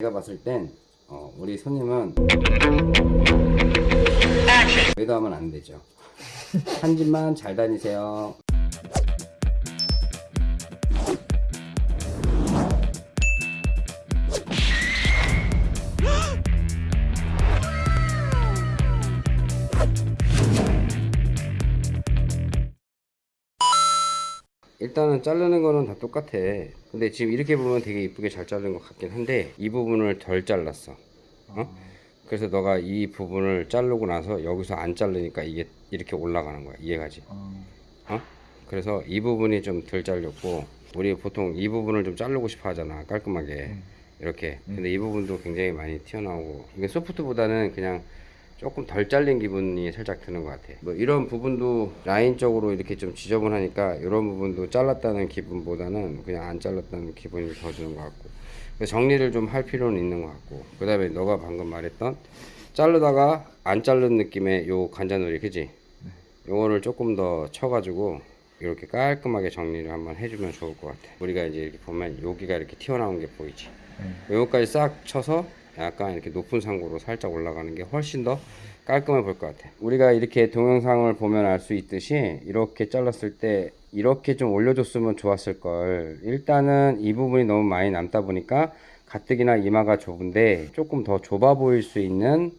제가 봤을 땐 어, 우리 손님은 외도하면 안 되죠. 한 집만 잘 다니세요. 일단은 자르는 거는 다 똑같아. 근데 지금 이렇게 보면 되게 이쁘게 잘 자른 것 같긴 한데 이 부분을 덜 잘랐어. 어? 그래서 너가 이 부분을 자르고 나서 여기서 안 자르니까 이게 이렇게 올라가는 거야. 이해가지? 어? 그래서 이 부분이 좀 덜 잘렸고 우리 보통 이 부분을 좀 자르고 싶어 하잖아. 깔끔하게. 이렇게. 근데 이 부분도 굉장히 많이 튀어나오고 이게 소프트보다는 그냥 조금 덜 잘린 기분이 살짝 드는 것 같아. 뭐 이런 부분도 라인적으로 이렇게 좀 지저분하니까 이런 부분도 잘랐다는 기분보다는 그냥 안 잘랐다는 기분이 더 드는 것 같고. 정리를 좀 할 필요는 있는 것 같고. 그 다음에 너가 방금 말했던 자르다가 안 자른 느낌의 요 관자놀이, 그지? 요거를 조금 더 쳐가지고 이렇게 깔끔하게 정리를 한번 해주면 좋을 것 같아. 우리가 이제 이렇게 보면 여기가 이렇게 튀어나온 게 보이지? 요거까지 싹 쳐서 약간 이렇게 높은 상고로 살짝 올라가는 게 훨씬 더 깔끔해 보일 것 같아. 우리가 이렇게 동영상을 보면 알 수 있듯이 이렇게 잘랐을 때 이렇게 좀 올려줬으면 좋았을 걸. 일단은 이 부분이 너무 많이 남다 보니까 가뜩이나 이마가 좁은데 조금 더 좁아 보일 수 있는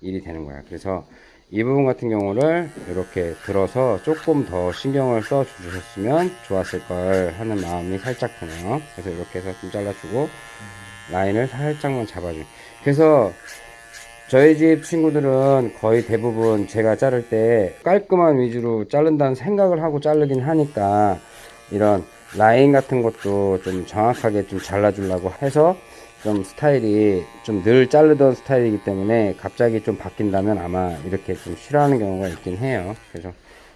일이 되는 거야. 그래서 이 부분 같은 경우를 이렇게 들어서 조금 더 신경을 써 주셨으면 좋았을 걸 하는 마음이 살짝 드네요. 그래서 이렇게 해서 좀 잘라주고 라인을 살짝만 잡아줘. 그래서 저희 집 친구들은 거의 대부분 제가 자를 때 깔끔한 위주로 자른다는 생각을 하고 자르긴 하니까 이런 라인 같은 것도 좀 정확하게 좀 잘라주려고 해서 좀 스타일이 좀 늘 자르던 스타일이기 때문에 갑자기 좀 바뀐다면 아마 이렇게 좀 싫어하는 경우가 있긴 해요. 그래서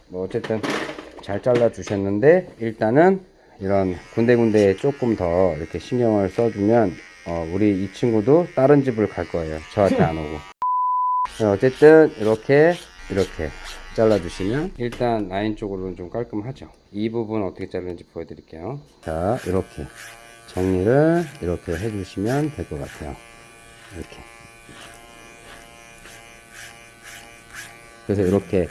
뭐 어쨌든 잘 잘라 주셨는데 일단은 이런 군데군데에 조금 더 이렇게 신경을 써주면 어, 우리 이 친구도 다른 집을 갈 거예요. 저한테 안 오고. 네, 어쨌든 이렇게 이렇게 잘라주시면 일단 라인 쪽으로는 좀 깔끔하죠. 이 부분 어떻게 자르는지 보여드릴게요. 자 이렇게 정리를 이렇게 해주시면 될 것 같아요. 이렇게. 그래서 이렇게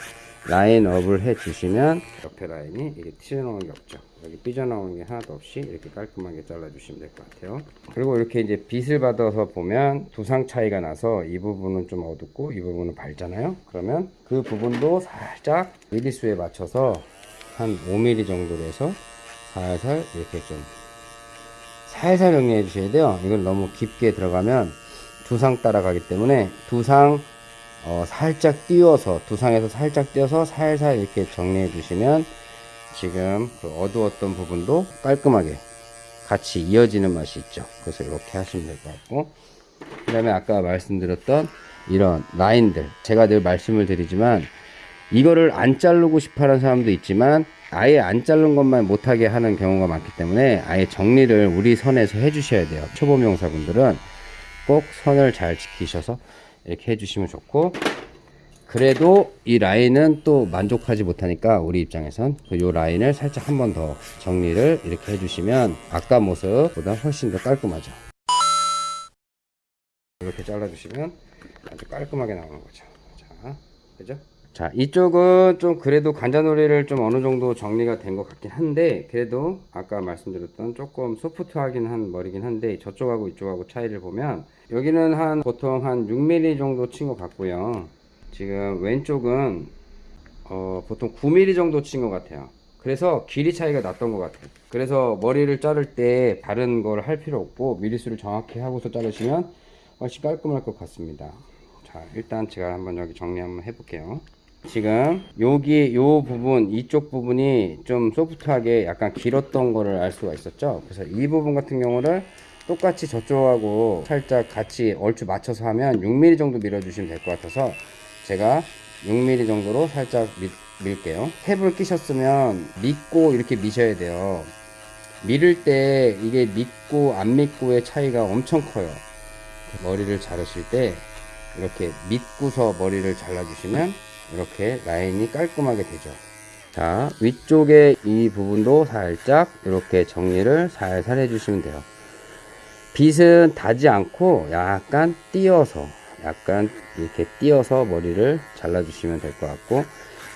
라인업을 해주시면 옆에 라인이 이게 튀어나오는 게 없죠. 여기 삐져나오는 게 하나도 없이 이렇게 깔끔하게 잘라주시면 될 것 같아요. 그리고 이렇게 이제 빛을 받아서 보면 두상 차이가 나서 이 부분은 좀 어둡고 이 부분은 밝잖아요. 그러면 그 부분도 살짝 미리수에 맞춰서 한 5mm 정도로 해서 살살 이렇게 좀 살살 정리해 주셔야 돼요. 이걸 너무 깊게 들어가면 두상 따라가기 때문에 두상 어, 살짝 띄워서 두상에서 살짝 띄워서 살살 이렇게 정리해 주시면 지금 그 어두웠던 부분도 깔끔하게 같이 이어지는 맛이 있죠. 그래서 이렇게 하시면 될 것 같고. 그 다음에 아까 말씀드렸던 이런 라인들. 제가 늘 말씀을 드리지만 이거를 안 자르고 싶어 하는 사람도 있지만 아예 안 자른 것만 못하게 하는 경우가 많기 때문에 아예 정리를 우리 선에서 해 주셔야 돼요. 초보 명사분들은 꼭 선을 잘 지키셔서 이렇게 해주시면 좋고 그래도 이 라인은 또 만족하지 못하니까 우리 입장에선 그요 라인을 살짝 한 번 더 정리를 이렇게 해주시면 아까 모습보다 훨씬 더 깔끔하죠. 이렇게 잘라주시면 아주 깔끔하게 나오는 거죠. 자 그죠 자 이쪽은 좀 그래도 관자놀이를 좀 어느 정도 정리가 된 것 같긴 한데 그래도 아까 말씀드렸던 조금 소프트하긴 한 머리긴 한데 저쪽하고 이쪽하고 차이를 보면 여기는 한 보통 한 6mm 정도 친 것 같고요. 지금 왼쪽은 어, 보통 9mm 정도 친 것 같아요. 그래서 길이 차이가 났던 것 같아요. 그래서 머리를 자를 때 다른 걸 할 필요 없고 미리수를 정확히 하고서 자르시면 훨씬 깔끔할 것 같습니다. 자 일단 제가 한번 여기 정리 한번 해볼게요 지금 여기 요 부분 이쪽 부분이 좀 소프트하게 약간 길었던 거를 알 수가 있었죠? 그래서 이 부분 같은 경우를 똑같이 저쪽하고 살짝 같이 얼추 맞춰서 하면 6mm 정도 밀어 주시면 될 것 같아서 제가 6mm 정도로 살짝 밀, 밀게요. 탭을 끼셨으면 믿고 이렇게 미셔야 돼요. 밀을 때 이게 믿고 안 믿고의 차이가 엄청 커요. 머리를 자르실 때 이렇게 믿고서 머리를 잘라주시면 이렇게 라인이 깔끔하게 되죠 자 위쪽에 이 부분도 살짝 이렇게 정리를 살살 해주시면 돼요 빗은 닿지 않고 약간 띄어서 약간 이렇게 띄어서 머리를 잘라 주시면 될 것 같고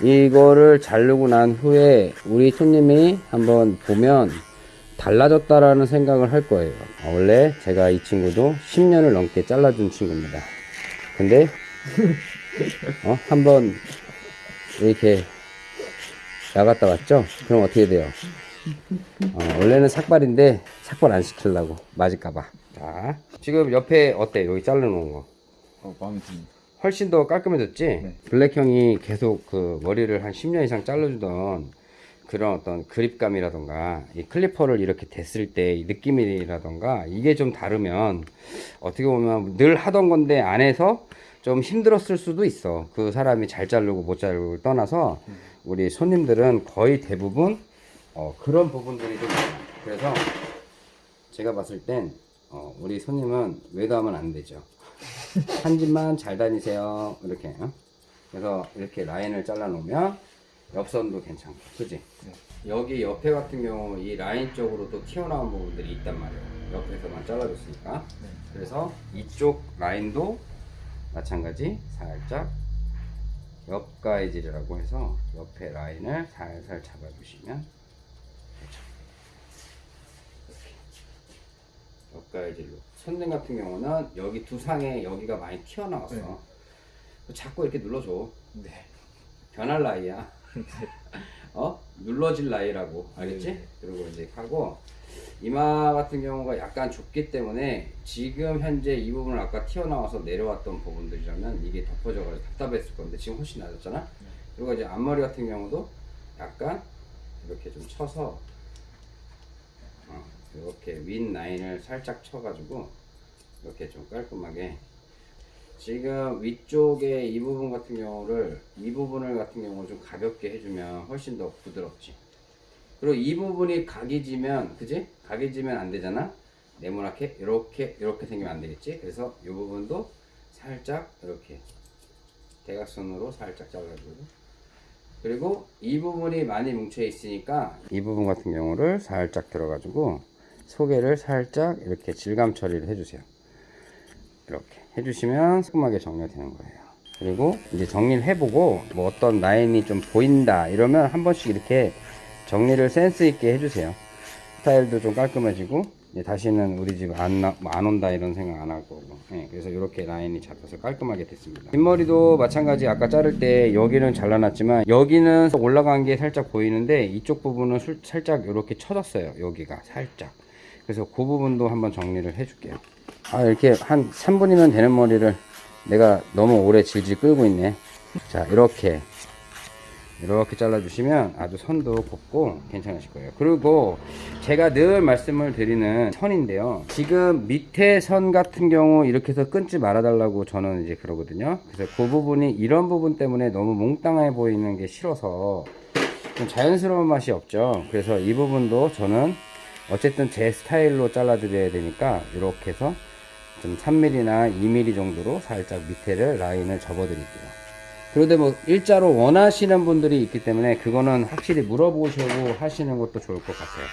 이거를 자르고 난 후에 우리 손님이 한번 보면 달라졌다라는 생각을 할 거예요. 어, 원래 제가 이 친구도 10년을 넘게 잘라준 친구입니다. 근데 어, 한번 이렇게 나갔다 왔죠? 그럼 어떻게 돼요? 어, 원래는 삭발인데 삭발 안 시키려고 맞을까봐. 자, 지금 옆에 어때? 여기 잘라놓은 거. 어, 마음에 듭니다. 훨씬 더 깔끔해졌지? 네. 블랙 형이 계속 그 머리를 한 10년 이상 잘라주던 그런 어떤 그립감이라던가 이 클리퍼를 이렇게 댔을 때 이 느낌이라던가 이게 좀 다르면 어떻게 보면 늘 하던 건데 안에서 좀 힘들었을 수도 있어. 그 사람이 잘 자르고 못 자르고 떠나서 우리 손님들은 거의 대부분 어, 그런 부분들이 좀. 그래서 제가 봤을 땐 어, 우리 손님은 외도하면 안 되죠. 한 집만 잘 다니세요. 이렇게. 어? 그래서 이렇게 라인을 잘라 놓으면 옆선도 괜찮고, 그지? 여기 옆에 같은 경우 이 라인 쪽으로 또 튀어나온 부분들이 있단 말이에요. 옆에서만 잘라줬으니까. 그래서 이쪽 라인도 마찬가지 살짝 옆가이질이라고 해서 옆에 라인을 살살 잡아주시면 옆가이질로. 손등 같은 경우는 여기 두 상에 여기가 많이 튀어나왔어. 네. 자꾸 이렇게 눌러줘. 네. 변할 나이야. 어? 눌러질 나이라고. 알겠지? 네. 그리고 이제 하고, 이마 같은 경우가 약간 좁기 때문에 지금 현재 이 부분을 아까 튀어나와서 내려왔던 부분들이라면 이게 덮어져가지고 답답했을 건데 지금 훨씬 나아졌잖아? 그리고 이제 앞머리 같은 경우도 약간 이렇게 좀 쳐서 어, 이렇게 윈 라인을 살짝 쳐가지고 이렇게 좀 깔끔하게 지금 위쪽에 이 부분 같은 경우를 이 부분을 같은 경우 좀 가볍게 해주면 훨씬 더 부드럽지. 그리고 이 부분이 각이 지면 그지? 각이 지면 안 되잖아. 네모나게 이렇게 이렇게 생기면 안 되겠지. 그래서 이 부분도 살짝 이렇게 대각선으로 살짝 잘라주고 그리고 이 부분이 많이 뭉쳐 있으니까 이 부분 같은 경우를 살짝 들어가지고 소개를 살짝 이렇게 질감 처리를 해주세요. 이렇게 해주시면 깔끔하게 정리가 되는 거예요. 그리고 이제 정리를 해보고 뭐 어떤 라인이 좀 보인다 이러면 한 번씩 이렇게 정리를 센스 있게 해주세요. 스타일도 좀 깔끔해지고 다시는 우리 집 안 안 온다 이런 생각 안 할 거고. 예, 그래서 이렇게 라인이 잡혀서 깔끔하게 됐습니다. 뒷머리도 마찬가지 아까 자를 때 여기는 잘라놨지만 여기는 올라간 게 살짝 보이는데 이쪽 부분은 술- 살짝 이렇게 쳐졌어요. 여기가 살짝. 그래서 그 부분도 한번 정리를 해줄게요. 아 이렇게 한 3분이면 되는 머리를 내가 너무 오래 질질 끌고 있네. 자 이렇게 이렇게 잘라주시면 아주 선도 곱고 괜찮으실 거예요. 그리고 제가 늘 말씀을 드리는 선인데요. 지금 밑에 선 같은 경우 이렇게 해서 끊지 말아 달라고 저는 이제 그러거든요. 그래서 그 부분이 이런 부분 때문에 너무 몽땅해 보이는 게 싫어서 좀 자연스러운 맛이 없죠. 그래서 이 부분도 저는 어쨌든 제 스타일로 잘라 드려야 되니까 이렇게 해서 좀 3mm나 2mm 정도로 살짝 밑에를 라인을 접어 드릴게요. 그런데 뭐 일자로 원하시는 분들이 있기 때문에 그거는 확실히 물어보시고 하시는 것도 좋을 것 같아요.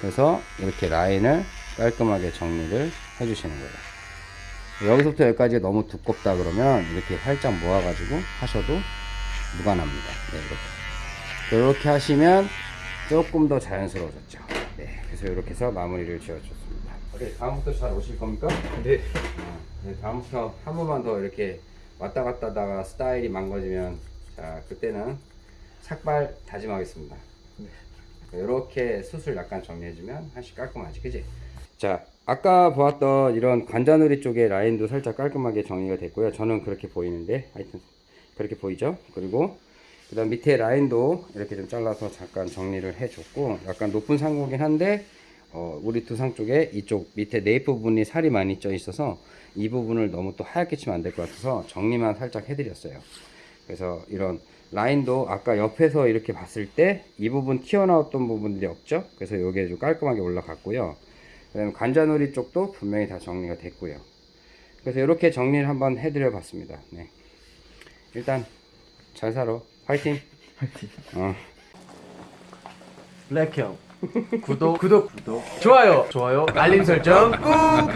그래서 이렇게 라인을 깔끔하게 정리를 해주시는 거예요. 여기서부터 여기까지 너무 두껍다 그러면 이렇게 살짝 모아 가지고 하셔도 무관합니다. 네, 이렇게. 이렇게 하시면 조금 더 자연스러워졌죠. 네, 그래서 이렇게 해서 마무리를 지어줬습니다. 오케이, 다음부터 잘 오실 겁니까? 네. 어, 네, 다음부터 한 번만 더 이렇게 왔다 갔다 하다가 스타일이 망가지면 자 그때는 삭발 다짐하겠습니다. 이렇게 수술 약간 정리해주면 한씩 깔끔하지, 그지? 자 아까 보았던 이런 관자놀이 쪽의 라인도 살짝 깔끔하게 정리가 됐고요. 저는 그렇게 보이는데 하여튼 그렇게 보이죠? 그리고 그 다음 밑에 라인도 이렇게 좀 잘라서 잠깐 정리를 해줬고 약간 높은 상고긴 한데 어, 우리 두상 쪽에 이쪽 밑에 네잎 부분이 살이 많이 쪄 있어서 이 부분을 너무 또 하얗게 치면 안 될 것 같아서 정리만 살짝 해드렸어요. 그래서 이런 라인도 아까 옆에서 이렇게 봤을 때 이 부분 튀어나왔던 부분들이 없죠. 그래서 이게 좀 깔끔하게 올라갔고요. 그다음에 관자놀이 쪽도 분명히 다 정리가 됐고요. 그래서 이렇게 정리를 한번 해드려 봤습니다. 네. 일단 잘 살아. 화이팅. 화이팅. 어. 블랙 형. 구독 구독 구독. 좋아요 좋아요 알림 설정 꾹